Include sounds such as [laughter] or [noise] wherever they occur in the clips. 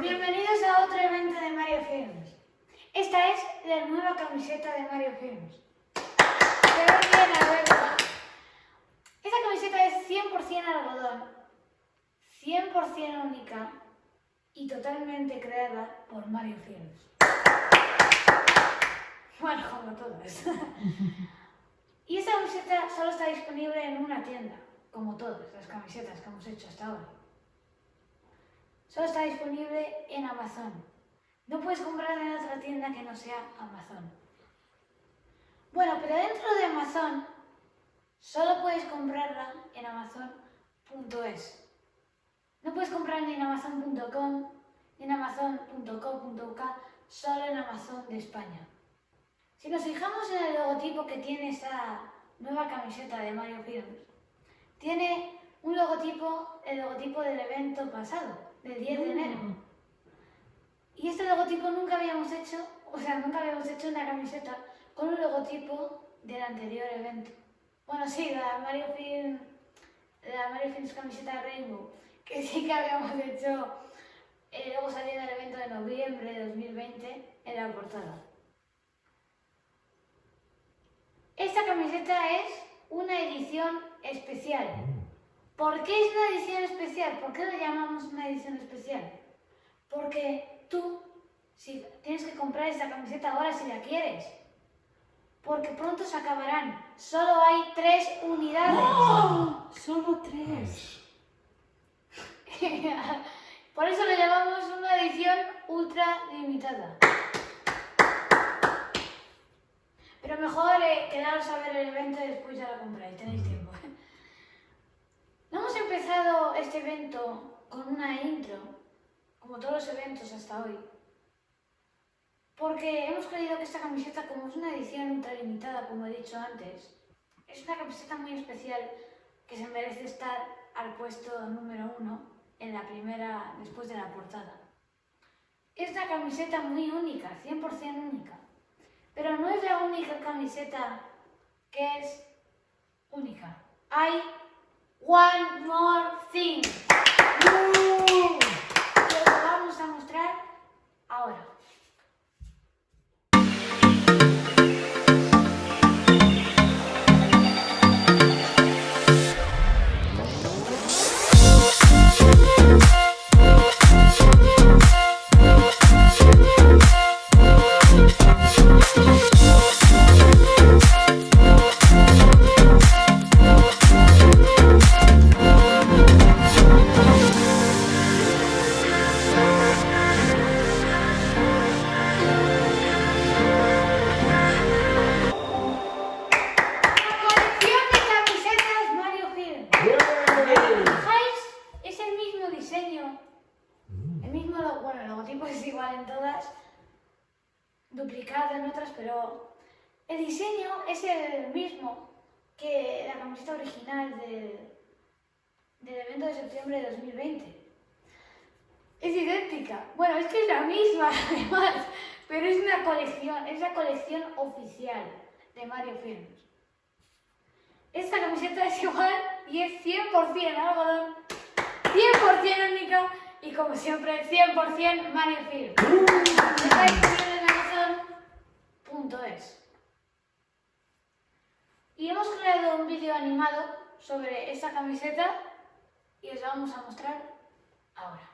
Bienvenidos a otro evento de Mario Films. Esta es la nueva camiseta de Mario Films. Se ve bien, la. Esta camiseta es 100% algodón, 100% única y totalmente creada por Mario Films. Bueno, como todas. y esta camiseta solo está disponible en una tienda, como todas las camisetas que hemos hecho hasta ahora. Solo está disponible en Amazon. No puedes comprarla en otra tienda que no sea Amazon. Bueno, pero dentro de Amazon solo puedes comprarla en amazon.es. No puedes comprarla ni en amazon.com ni en amazon.co.uk, solo en Amazon de España. Si nos fijamos en el logotipo que tiene esta nueva camiseta de Mario Films, tiene un logotipo, el logotipo del evento pasado, del 10 de enero. Y este logotipo nunca habíamos hecho, o sea, nunca habíamos hecho una camiseta con un logotipo del anterior evento. Bueno, sí, la Mario Films, la Mario Films camiseta Rainbow, que sí que habíamos hecho, eh, luego salió en el evento de noviembre de 2020 en la portada. Esta camiseta es una edición especial. ¿Por qué es una edición especial? ¿Por qué la llamamos una edición especial? Porque tú si tienes que comprar esta camiseta ahora si la quieres. Porque pronto se acabarán. Solo hay tres unidades. ¡Oh! Solo tres. [laughs] Por eso le llamamos una edición ultra limitada. Pero mejor eh, quedaros a ver el evento y después ya la compráis, tenéis tiempo. [laughs] Empezado este evento con una intro, como todos los eventos hasta hoy. Porque hemos creído que esta camiseta, como es una edición ultra limitada, como he dicho antes, es una camiseta muy especial que se merece estar al puesto número uno en la primera, después de la portada. Es una camiseta muy única, 100% única. Pero no es la única camiseta que es única. Hay one more thing. Que os lo vamos a mostrar ahora. Del, evento de septiembre de 2020. Es idéntica. Bueno, es que es la misma, [laughs] además, pero es una colección, es la colección oficial de Mario Films. Esta camiseta es igual y es 100% algodón, 100% única y como siempre 100% Mario Film. Y hemos creado un vídeo animado sobre esta camiseta y os la vamos a mostrar ahora.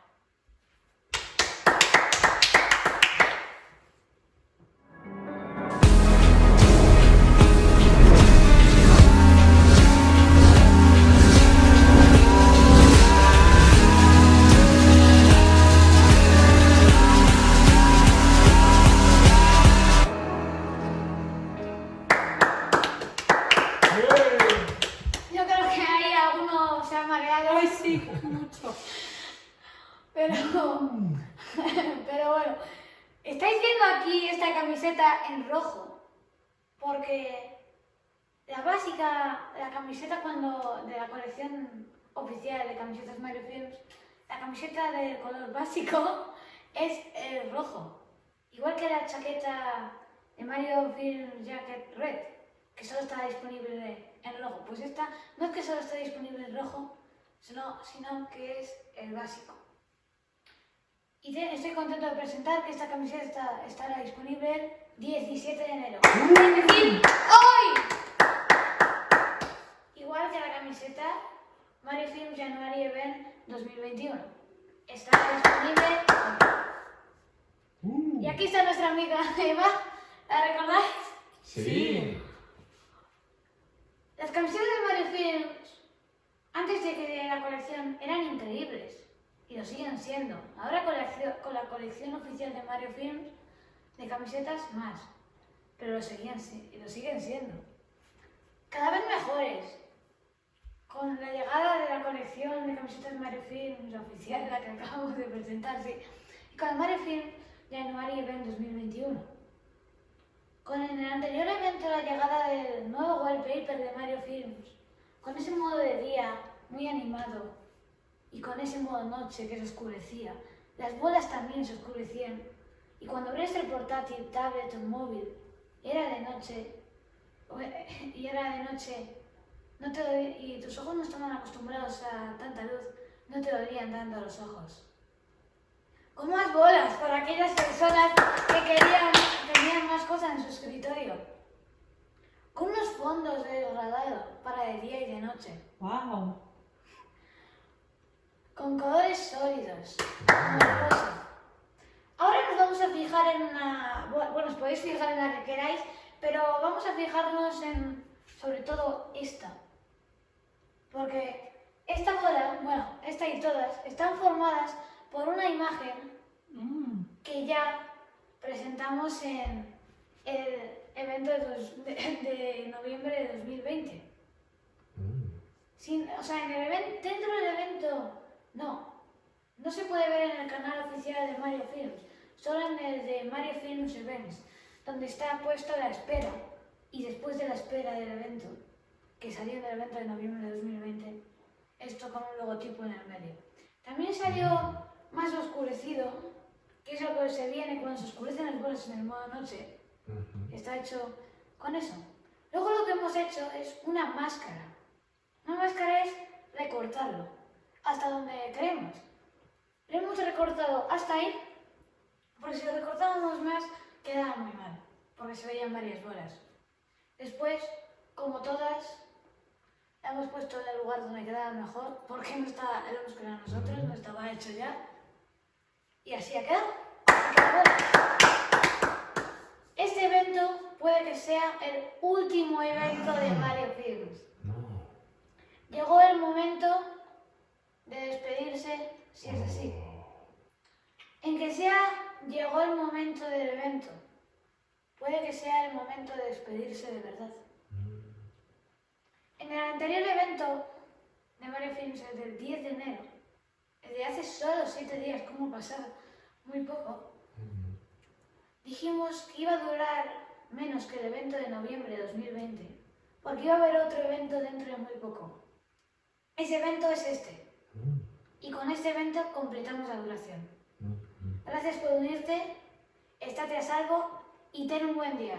Camiseta en rojo, porque la básica, la camiseta cuando de la colección oficial de camisetas Mario Films, la camiseta de color básico [laughs] es el rojo, igual que la chaqueta de Mario Films Jacket Red, que solo está disponible en rojo. Pues esta no es que solo esté disponible en rojo, sino, sino que es el básico. Y te- estoy contento de presentar que esta camiseta está- estará disponible 17 de enero. Es decir, hoy. Igual que la camiseta Mario Films January Event 2021. Está disponible hoy. Uh, Y aquí está nuestra amiga Eva. ¿La recordáis? sí. Las camisetas de Mario Films, antes de que la colección, eran increíbles. Y lo siguen siendo. Ahora con la, con la colección oficial de Mario Films, de camisetas más. Pero lo, seguían, lo siguen siendo. Cada vez mejores. Con la llegada de la colección de camisetas Mario Films oficial, la que acabamos de presentar, sí. Y con el Mario Films January Event 2021. Con el anterior evento la llegada del nuevo wallpaper de Mario Films, con ese modo de día muy animado y con ese modo noche que se oscurecía, las bolas también se oscurecían y cuando abrías el portátil, tablet o móvil, era de noche [laughs] y era de noche no te y tus ojos no estaban acostumbrados a tanta luz, no te dolían tanto los ojos. Con más bolas para aquellas personas que querían, tenían más cosas en su escritorio. Con unos fondos de degradado para de día y de noche. Wow. Con colores sólidos. Ahora nos vamos a fijar en una... bu- Bueno, os podéis fijar en la que queráis, pero vamos a fijarnos en, sobre todo, esta. Porque esta bola, bueno, esta y todas, están formadas por una imagen Mm. que ya presentamos en el evento de, dos- de- de noviembre de 2020. Mm, Sin, o sea, en el evento, dentro del evento, no. No se puede ver en el canal oficial de Mario Films, solo en el de Mario Films Events, donde está puesto la espera. Y después de la espera del evento, que salió en el evento de noviembre de 2020, esto con un logotipo en el medio. También salió más oscurecido, que es lo que se viene cuando se oscurecen las bolas en el modo noche. Está hecho con eso. Luego lo que hemos hecho es una máscara. Una máscara es recortarlo hasta donde queremos. Lo hemos recortado hasta ahí, porque si lo recortábamos más quedaba muy mal, porque se veían varias bolas. Después, como todas, la hemos puesto en el lugar donde quedaba mejor, porque no estaba, lo hemos creado nosotros, no estaba hecho ya. Y así ha quedado. Este evento puede que sea el último evento de Mario Films. Llegó el momento de despedirse, si es así. En que sea, llegó el momento del evento. Puede que sea el momento de despedirse de verdad. En el anterior evento de Mario Films, el del 10 de enero, el de hace solo 7 días, como pasado, muy poco, dijimos que iba a durar menos que el evento de noviembre de 2020, porque iba a haber otro evento dentro de muy poco. Ese evento es este, Mm, y con este evento completamos la duración. Gracias por unirte, estate a salvo y ten un buen día.